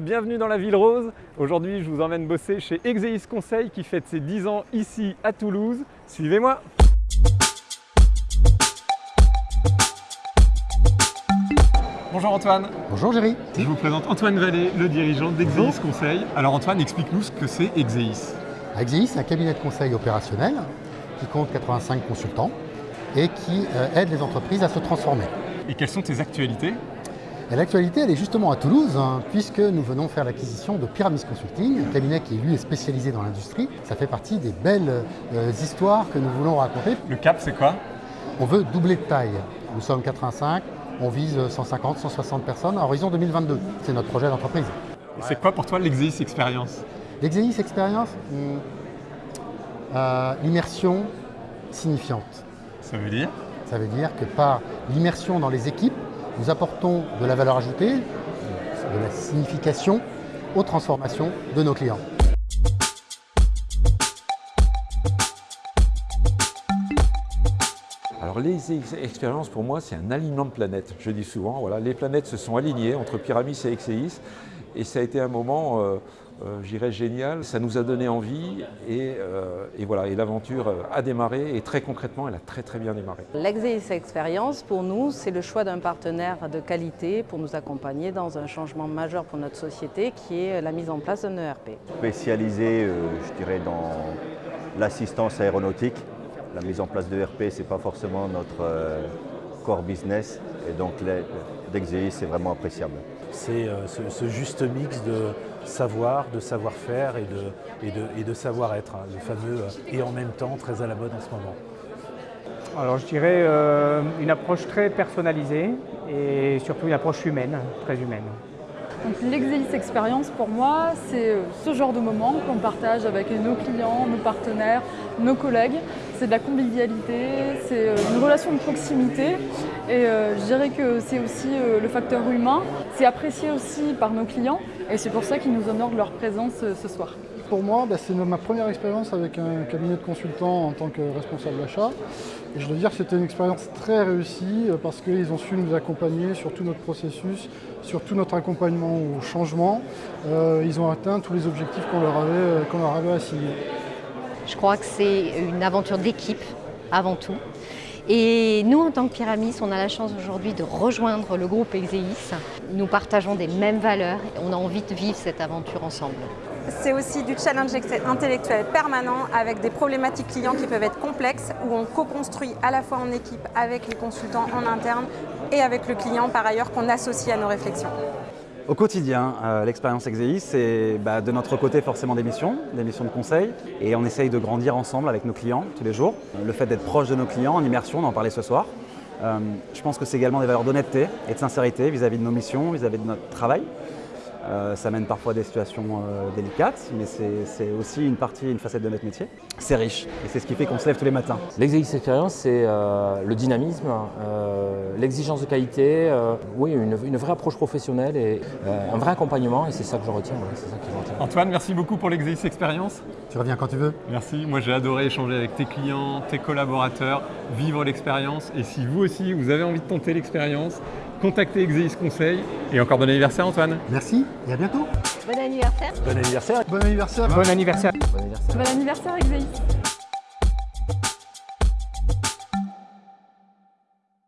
Bienvenue dans la Ville Rose. Aujourd'hui, je vous emmène bosser chez Exeis Conseil qui fête ses 10 ans ici à Toulouse. Suivez-moi Bonjour Antoine. Bonjour Géry. Je vous présente Antoine Vallée, le dirigeant d'Exeis Conseil. Alors Antoine, explique-nous ce que c'est Exeis. Exeis, c'est un cabinet de conseil opérationnel qui compte 85 consultants et qui euh, aide les entreprises à se transformer. Et quelles sont tes actualités? L'actualité, elle est justement à Toulouse, hein, puisque nous venons faire l'acquisition de Pyramis Consulting, un cabinet qui lui est spécialisé dans l'industrie. Ça fait partie des belles euh, histoires que nous voulons raconter. Le cap, c'est quoi? On veut doubler de taille. Nous sommes 85, on vise 150, 160 personnes à horizon 2022. C'est notre projet d'entreprise. Et c'est quoi pour toi l'Exeis Experience L'Exeis Experience, hmm, euh, l'immersion signifiante. Ça veut dire? Ça veut dire que par l'immersion dans les équipes, nous apportons de la valeur ajoutée, de la signification aux transformations de nos clients. Alors les expériences pour moi c'est un alignement de planètes. Je dis souvent, voilà, les planètes se sont alignées entre Pyramis et Exeis et ça a été un moment, euh, euh, j'irais, génial. Ça nous a donné envie et, euh, et voilà, et l'aventure a démarré et très concrètement elle a très très bien démarré. L'Exeis Experience pour nous c'est le choix d'un partenaire de qualité pour nous accompagner dans un changement majeur pour notre société qui est la mise en place d'un ERP. Spécialisé, je dirais, dans l'assistance aéronautique la mise en place de RP, ce n'est pas forcément notre euh, core business et donc d'Exeis, c'est vraiment appréciable. C'est euh, ce, juste mix de savoir, de savoir-faire et de, savoir-être, hein, le fameux euh, et en même temps très à la mode en ce moment. Alors je dirais une approche très personnalisée et surtout une approche humaine, très humaine. L'Exelis Experience, pour moi, c'est euh, ce genre de moment qu'on partage avec nos clients, nos partenaires, nos collègues. C'est de la convivialité, c'est euh, une relation de proximité et euh, je dirais que c'est aussi le facteur humain. C'est apprécié aussi par nos clients et c'est pour ça qu'ils nous honorent de leur présence ce soir. Pour moi, bah, c'est ma première expérience avec un cabinet de consultants en tant que responsable d'achat. Et je dois dire que c'était une expérience très réussie euh, parce qu'ils ont su nous accompagner sur tout notre processus, sur tout notre accompagnement au changement. Euh, ils ont atteint tous les objectifs qu'on leur, euh, leur avait assignés. Je crois que c'est une aventure d'équipe avant tout. Et nous, en tant que Pyramis, on a la chance aujourd'hui de rejoindre le groupe Exeis. Nous partageons des mêmes valeurs et on a envie de vivre cette aventure ensemble. C'est aussi du challenge intellectuel permanent avec des problématiques clients qui peuvent être complexes où on co-construit à la fois en équipe avec les consultants en interne et avec le client par ailleurs qu'on associe à nos réflexions. Au quotidien, euh, l'expérience Exeis, c'est bah, de notre côté forcément des missions, des missions de conseil, et on essaye de grandir ensemble avec nos clients tous les jours. Le fait d'être proche de nos clients en immersion, on en parlait ce soir. Euh, je pense que c'est également des valeurs d'honnêteté et de sincérité vis-à-vis -vis de nos missions, vis-à-vis -vis de notre travail. Euh, ça mène parfois à des situations euh, délicates, mais c'est aussi une partie, une facette de notre métier. C'est riche et c'est ce qui fait qu'on se lève tous les matins. L'exeis expérience, c'est euh, le dynamisme, l'exigence de qualité, oui, une, vraie approche professionnelle et un vrai accompagnement et c'est ça que je retiens. Antoine, merci beaucoup pour l'exeis expérience. Tu reviens quand tu veux. Merci, moi j'ai adoré échanger avec tes clients, tes collaborateurs, vivre l'expérience et si vous aussi vous avez envie de tenter l'expérience, contactez Exeis Conseil. Et encore bon anniversaire Antoine. Merci et à bientôt. Bon anniversaire. Bon anniversaire. Bon anniversaire. Bon anniversaire. Bon anniversaire, bon anniversaire Exeis.